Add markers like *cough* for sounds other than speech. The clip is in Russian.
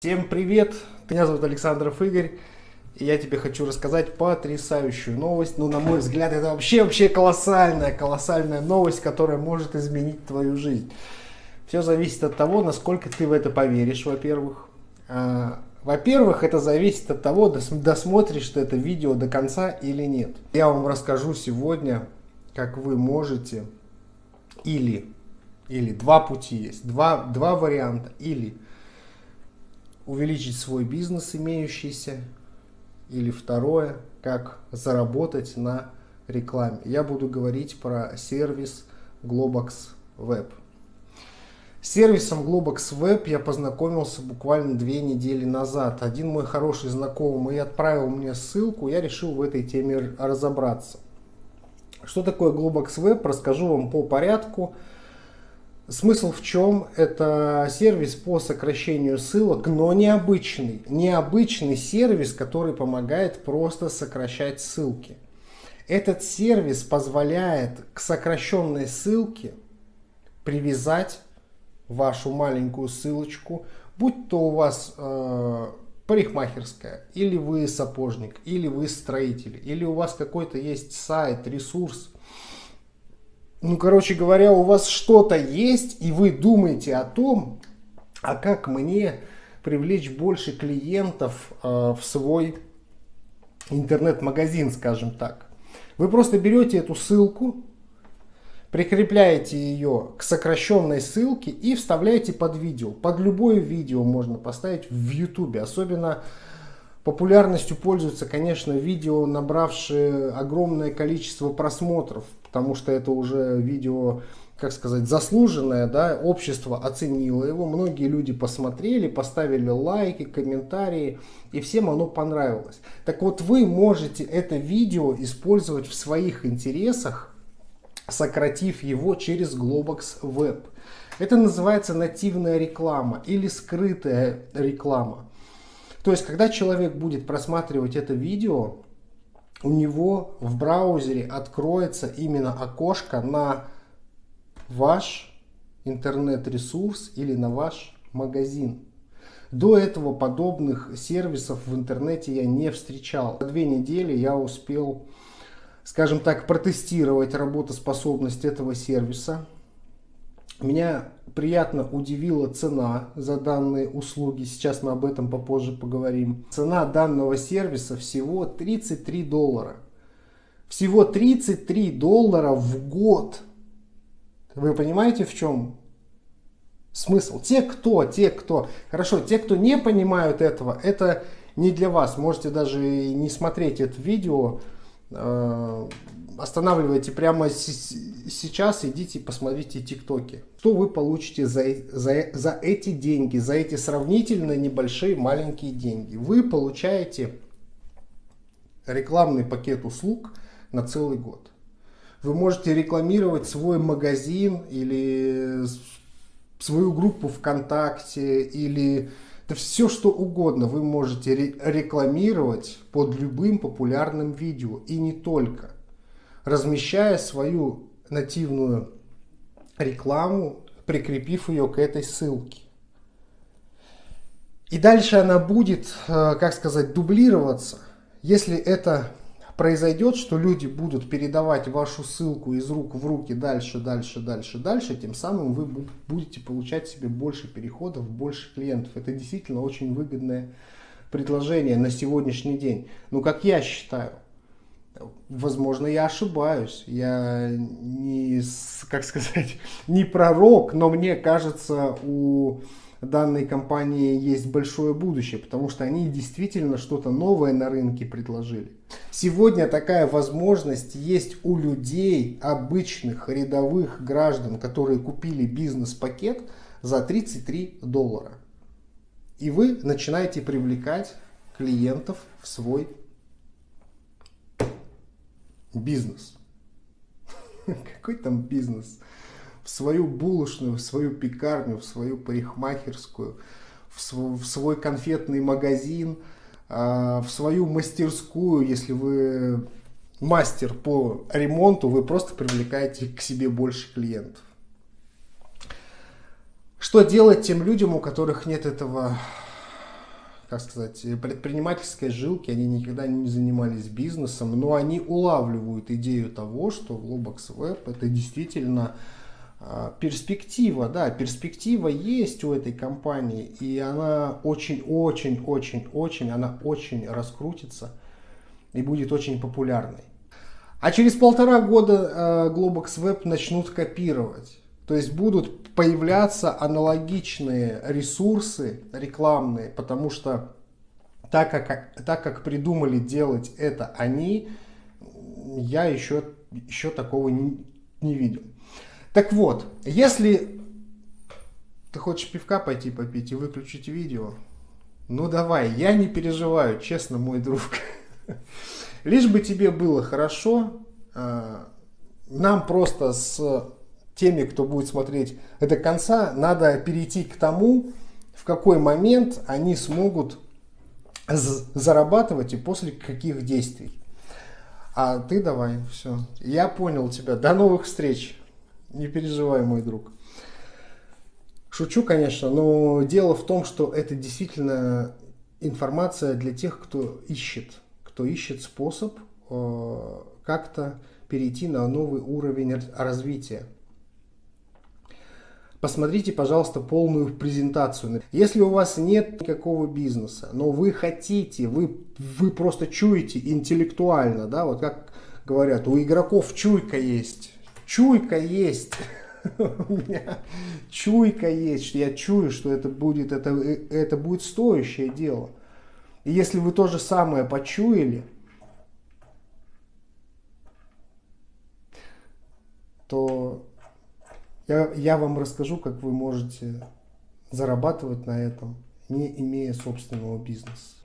Всем привет! Меня зовут Александров Игорь. И я тебе хочу рассказать потрясающую новость. Ну, на мой взгляд, это вообще, вообще колоссальная, колоссальная новость, которая может изменить твою жизнь. Все зависит от того, насколько ты в это поверишь, во-первых. А, во-первых, это зависит от того, досмотришь ты это видео до конца или нет. Я вам расскажу сегодня, как вы можете или, или два пути есть, два, два варианта. Или увеличить свой бизнес имеющийся. Или второе, как заработать на рекламе. Я буду говорить про сервис Globox Web. С сервисом Globox Web я познакомился буквально две недели назад. Один мой хороший знакомый отправил мне ссылку, я решил в этой теме разобраться. Что такое Globox Web, расскажу вам по порядку. Смысл в чем? Это сервис по сокращению ссылок, но необычный. Необычный сервис, который помогает просто сокращать ссылки. Этот сервис позволяет к сокращенной ссылке привязать вашу маленькую ссылочку, будь то у вас э, парикмахерская, или вы сапожник, или вы строитель, или у вас какой-то есть сайт, ресурс, ну, короче говоря, у вас что-то есть, и вы думаете о том, а как мне привлечь больше клиентов э, в свой интернет-магазин, скажем так. Вы просто берете эту ссылку, прикрепляете ее к сокращенной ссылке и вставляете под видео. Под любое видео можно поставить в YouTube. Особенно популярностью пользуются, конечно, видео, набравшие огромное количество просмотров потому что это уже видео, как сказать, заслуженное, да, общество оценило его, многие люди посмотрели, поставили лайки, комментарии, и всем оно понравилось. Так вот, вы можете это видео использовать в своих интересах, сократив его через Globox Web. Это называется нативная реклама или скрытая реклама. То есть, когда человек будет просматривать это видео, у него в браузере откроется именно окошко на ваш интернет-ресурс или на ваш магазин. До этого подобных сервисов в интернете я не встречал. За две недели я успел, скажем так, протестировать работоспособность этого сервиса. Меня приятно удивила цена за данные услуги. Сейчас мы об этом попозже поговорим. Цена данного сервиса всего 33 доллара. Всего 33 доллара в год. Вы понимаете, в чем смысл? Те, кто, те, кто... Хорошо, те, кто не понимают этого, это не для вас. Можете даже не смотреть это видео э, останавливайте прямо сейчас, идите посмотрите тиктоки. Что вы получите за, за, за эти деньги, за эти сравнительно небольшие маленькие деньги? Вы получаете рекламный пакет услуг на целый год. Вы можете рекламировать свой магазин или свою группу ВКонтакте или да все что угодно вы можете рекламировать под любым популярным видео и не только размещая свою нативную рекламу, прикрепив ее к этой ссылке. И дальше она будет, э, как сказать, дублироваться. Если это произойдет, что люди будут передавать вашу ссылку из рук в руки дальше, дальше, дальше, дальше, тем самым вы будете получать себе больше переходов, больше клиентов. Это действительно очень выгодное предложение на сегодняшний день. Ну, как я считаю. Возможно, я ошибаюсь. Я не, как сказать, *laughs* не пророк, но мне кажется, у данной компании есть большое будущее, потому что они действительно что-то новое на рынке предложили. Сегодня такая возможность есть у людей, обычных рядовых граждан, которые купили бизнес-пакет за 33 доллара. И вы начинаете привлекать клиентов в свой Бизнес. Какой там бизнес? В свою булочную, в свою пекарню, в свою парикмахерскую, в свой, в свой конфетный магазин, а, в свою мастерскую, если вы мастер по ремонту, вы просто привлекаете к себе больше клиентов. Что делать тем людям, у которых нет этого как сказать, предпринимательской жилки, они никогда не занимались бизнесом, но они улавливают идею того, что Globox Web это действительно а, перспектива, да, перспектива есть у этой компании, и она очень-очень-очень-очень, она очень раскрутится и будет очень популярной. А через полтора года э, Globox Web начнут копировать. То есть будут появляться аналогичные ресурсы рекламные, потому что так как, так как придумали делать это они, я еще, еще такого не, не видел. Так вот, если ты хочешь пивка пойти попить и выключить видео, ну давай, я не переживаю, честно, мой друг. *laughs* Лишь бы тебе было хорошо, а, нам просто с теми, кто будет смотреть до конца, надо перейти к тому, в какой момент они смогут зарабатывать и после каких действий. А ты давай, все. Я понял тебя. До новых встреч. Не переживай, мой друг. Шучу, конечно, но дело в том, что это действительно информация для тех, кто ищет, кто ищет способ э, как-то перейти на новый уровень развития. Посмотрите, пожалуйста, полную презентацию. Если у вас нет никакого бизнеса, но вы хотите, вы, вы просто чуете интеллектуально, да, вот как говорят, у игроков чуйка есть. Чуйка есть. *laughs* У меня чуйка есть, я чую, что это будет, это, это будет стоящее дело. И если вы то же самое почуяли, то я, я вам расскажу, как вы можете зарабатывать на этом, не имея собственного бизнеса.